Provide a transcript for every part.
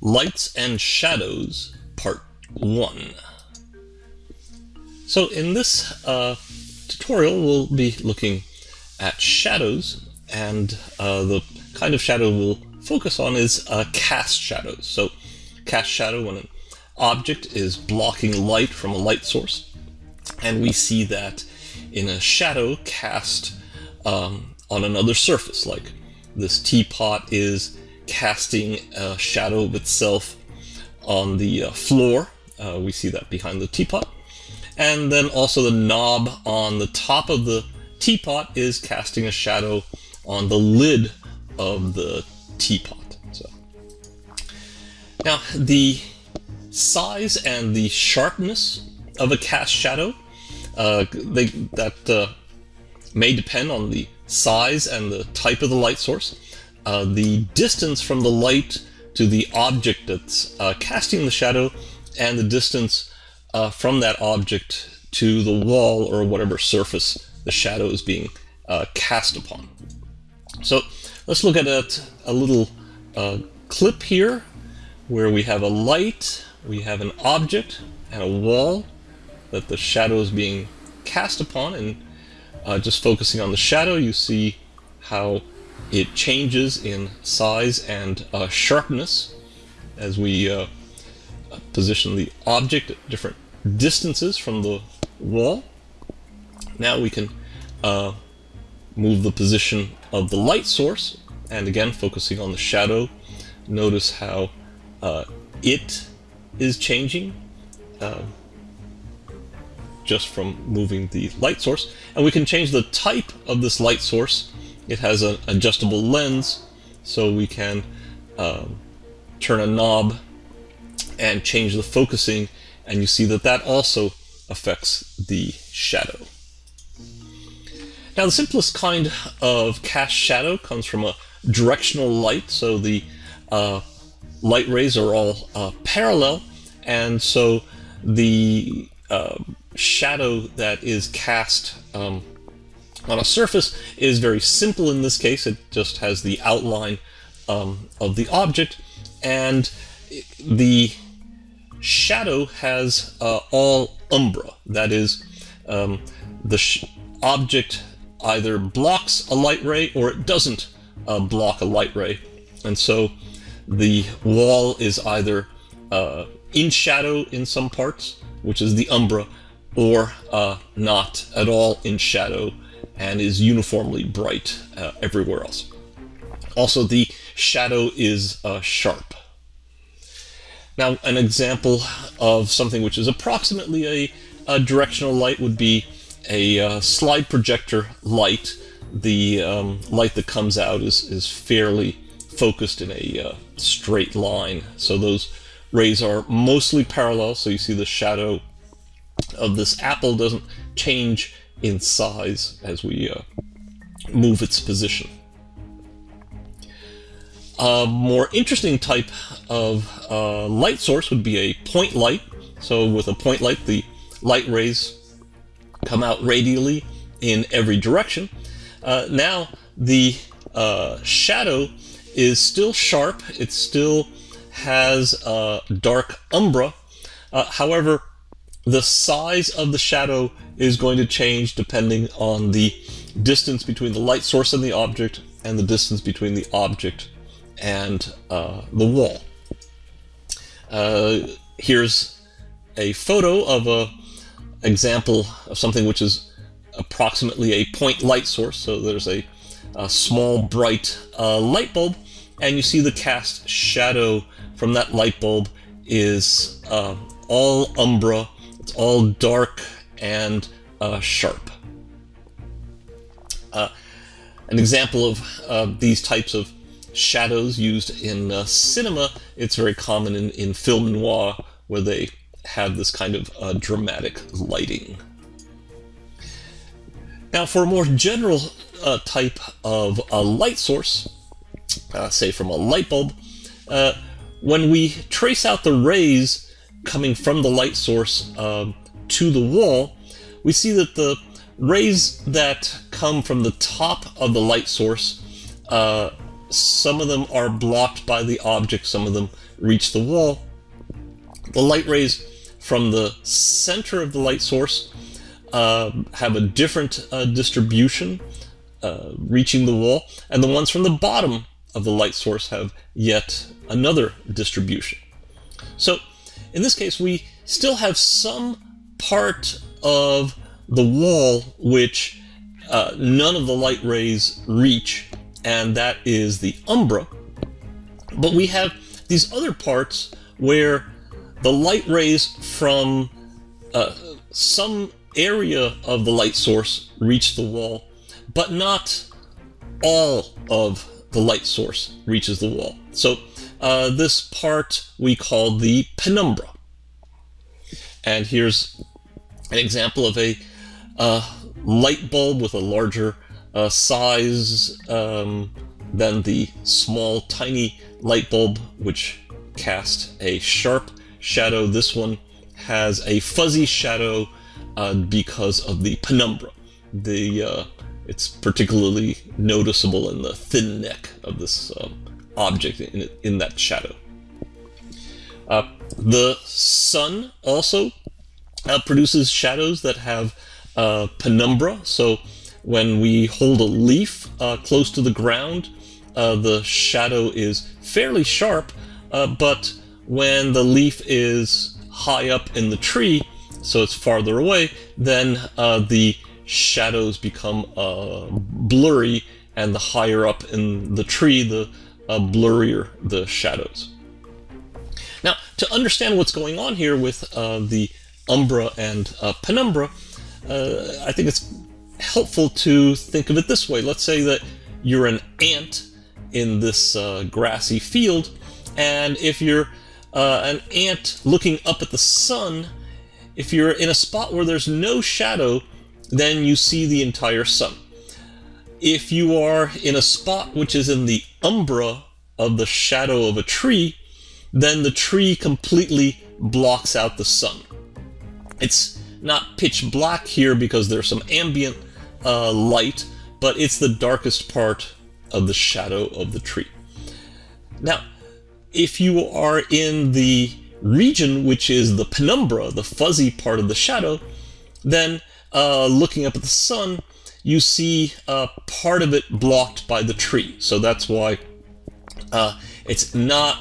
Lights and Shadows, Part 1. So in this uh, tutorial, we'll be looking at shadows, and uh, the kind of shadow we'll focus on is uh, cast shadows. So cast shadow when an object is blocking light from a light source, and we see that in a shadow cast um, on another surface, like this teapot is casting a shadow of itself on the uh, floor. Uh, we see that behind the teapot. And then also the knob on the top of the teapot is casting a shadow on the lid of the teapot. So Now, the size and the sharpness of a cast shadow, uh, they, that uh, may depend on the size and the type of the light source. Uh, the distance from the light to the object that's uh, casting the shadow and the distance uh, from that object to the wall or whatever surface the shadow is being uh, cast upon. So let's look at a, a little uh, clip here where we have a light, we have an object and a wall that the shadow is being cast upon and uh, just focusing on the shadow you see how it changes in size and uh, sharpness as we uh, position the object at different distances from the wall. Now we can uh, move the position of the light source and again focusing on the shadow notice how uh, it is changing uh, just from moving the light source and we can change the type of this light source it has an adjustable lens, so we can um, turn a knob and change the focusing, and you see that that also affects the shadow. Now the simplest kind of cast shadow comes from a directional light, so the uh, light rays are all uh, parallel, and so the uh, shadow that is cast um, on a surface is very simple in this case. It just has the outline um, of the object and the shadow has uh, all umbra. That is, um, the object either blocks a light ray or it doesn't uh, block a light ray. And so the wall is either uh, in shadow in some parts, which is the umbra, or uh, not at all in shadow, and is uniformly bright uh, everywhere else. Also, the shadow is uh, sharp. Now, an example of something which is approximately a, a directional light would be a uh, slide projector light. The um, light that comes out is, is fairly focused in a uh, straight line. So those rays are mostly parallel, so you see the shadow of this apple doesn't change in size as we uh, move its position. A more interesting type of uh, light source would be a point light. So with a point light, the light rays come out radially in every direction. Uh, now the uh, shadow is still sharp. It still has a dark umbra. Uh, however, the size of the shadow is going to change depending on the distance between the light source and the object and the distance between the object and uh, the wall. Uh, here's a photo of a example of something which is approximately a point light source. So there's a, a small bright uh, light bulb and you see the cast shadow from that light bulb is uh, all umbra, it's all dark and uh, sharp. Uh, an example of uh, these types of shadows used in uh, cinema, it's very common in, in film noir where they have this kind of uh, dramatic lighting. Now for a more general uh, type of a light source, say from a light bulb, when we trace out the rays coming from the light source um, to the wall, we see that the rays that come from the top of the light source uh, some of them are blocked by the object, some of them reach the wall. The light rays from the center of the light source uh, have a different uh, distribution uh, reaching the wall, and the ones from the bottom of the light source have yet another distribution. So in this case, we still have some part of the wall which uh, none of the light rays reach, and that is the umbra. But we have these other parts where the light rays from uh, some area of the light source reach the wall, but not all of the light source reaches the wall. So uh, this part we call the penumbra. And here's an example of a uh, light bulb with a larger uh, size um, than the small, tiny light bulb, which cast a sharp shadow. This one has a fuzzy shadow uh, because of the penumbra. The uh, it's particularly noticeable in the thin neck of this um, object in, in that shadow. Uh, the sun also uh, produces shadows that have uh, penumbra. So when we hold a leaf uh, close to the ground, uh, the shadow is fairly sharp, uh, but when the leaf is high up in the tree, so it's farther away, then the shadows become blurry, and the higher up in the tree, the blurrier the shadows. Now, to understand what's going on here with the umbra and penumbra, uh, I think it's helpful to think of it this way. Let's say that you're an ant in this uh, grassy field, and if you're uh, an ant looking up at the sun, if you're in a spot where there's no shadow, then you see the entire sun. If you are in a spot which is in the umbra of the shadow of a tree, then the tree completely blocks out the sun. It's not pitch black here because there's some ambient uh, light, but it's the darkest part of the shadow of the tree. Now, if you are in the region which is the penumbra, the fuzzy part of the shadow, then uh, looking up at the sun, you see uh, part of it blocked by the tree. So that's why uh, it's not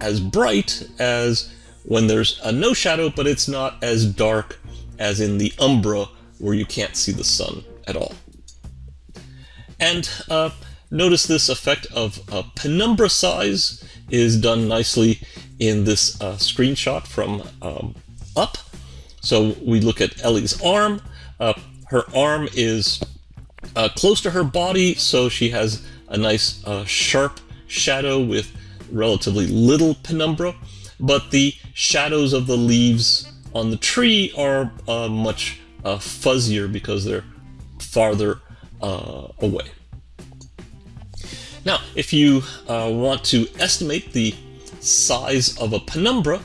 as bright as when there's a no shadow, but it's not as dark as in the umbra where you can't see the sun at all. And uh, notice this effect of uh, penumbra size is done nicely in this uh, screenshot from um, up. So we look at Ellie's arm. Her arm is uh, close to her body, so she has a nice uh, sharp shadow with relatively little penumbra, but the shadows of the leaves on the tree are uh, much uh, fuzzier because they're farther uh, away. Now, if you uh, want to estimate the size of a penumbra,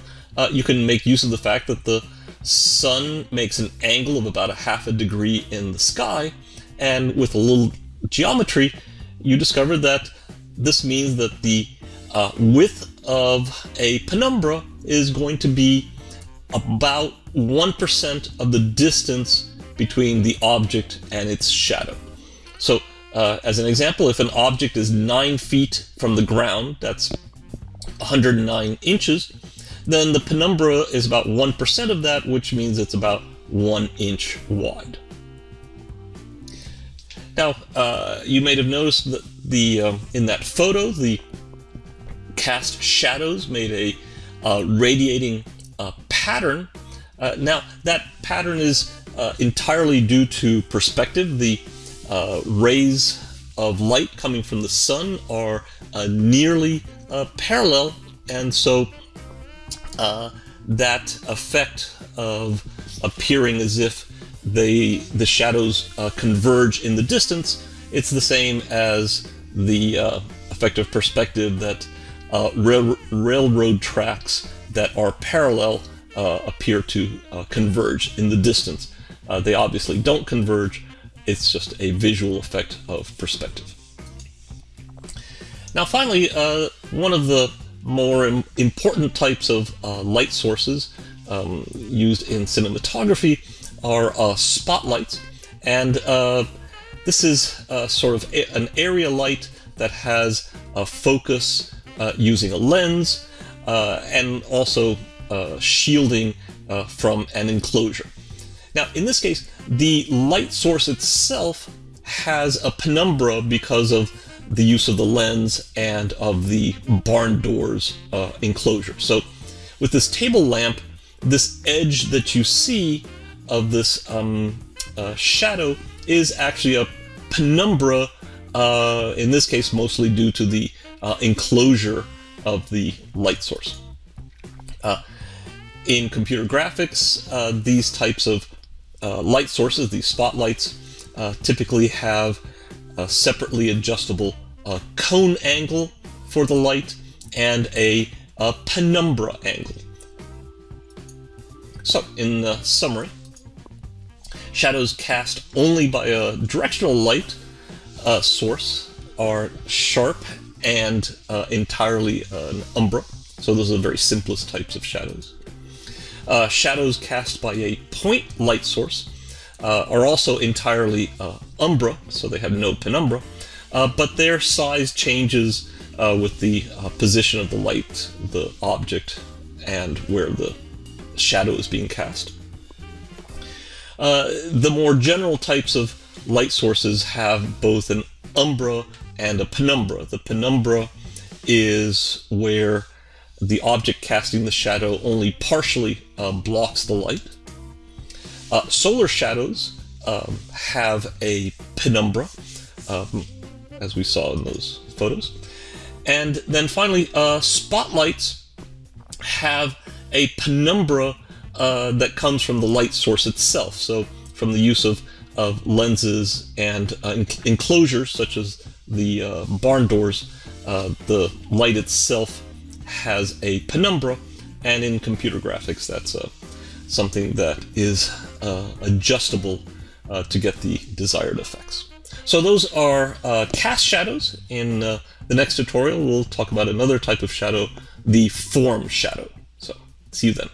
you can make use of the fact that the sun makes an angle of about a half a degree in the sky, and with a little geometry, you discover that this means that the uh, width of a penumbra is going to be about 1% of the distance between the object and its shadow. So, uh, as an example, if an object is 9 feet from the ground, that's 109 inches, then the penumbra is about 1% of that, which means it's about 1 inch wide. Now, uh, you may have noticed that the um, in that photo, the cast shadows made a uh, radiating uh, pattern. Uh, now, that pattern is uh, entirely due to perspective. The uh, rays of light coming from the sun are uh, nearly uh, parallel, and so that effect of appearing as if they the shadows converge in the distance, it's the same as the effect of perspective that rail railroad tracks that are parallel uh, appear to uh, converge in the distance. Uh, they obviously don't converge, it's just a visual effect of perspective. Now finally, uh, one of the more Im important types of uh, light sources um, used in cinematography are uh, spotlights. And uh, this is uh, sort of an area light that has a focus uh, using a lens and also shielding from an enclosure. Now, in this case, the light source itself has a penumbra because of the use of the lens and of the barn doors uh, enclosure. So with this table lamp, this edge that you see of this um, uh, shadow is actually a penumbra, uh, in this case mostly due to the uh, enclosure of the light source. Uh, in computer graphics, uh, these types of light sources, these spotlights, typically have a separately adjustable uh, cone angle for the light and a, a penumbra angle. So, in the summary, shadows cast only by a directional light uh, source are sharp and uh, entirely an umbra. So those are the very simplest types of shadows. Uh, shadows cast by a point light source uh, are also entirely uh, umbra, so they have no penumbra, uh, but their size changes uh, with the uh, position of the light, the object, and where the shadow is being cast. Uh, the more general types of light sources have both an umbra and a penumbra. The penumbra is where the object casting the shadow only partially uh, blocks the light. Uh, solar shadows um, have a penumbra, um, as we saw in those photos. And then finally, uh, spotlights have a penumbra uh, that comes from the light source itself. So from the use of, of lenses and uh, enclosures such as the uh, barn doors, uh, the light itself has a penumbra, and in computer graphics, that's uh, something that is adjustable uh, to get the desired effects. So those are uh, cast shadows. In uh, the next tutorial, we'll talk about another type of shadow, the form shadow. So see you then.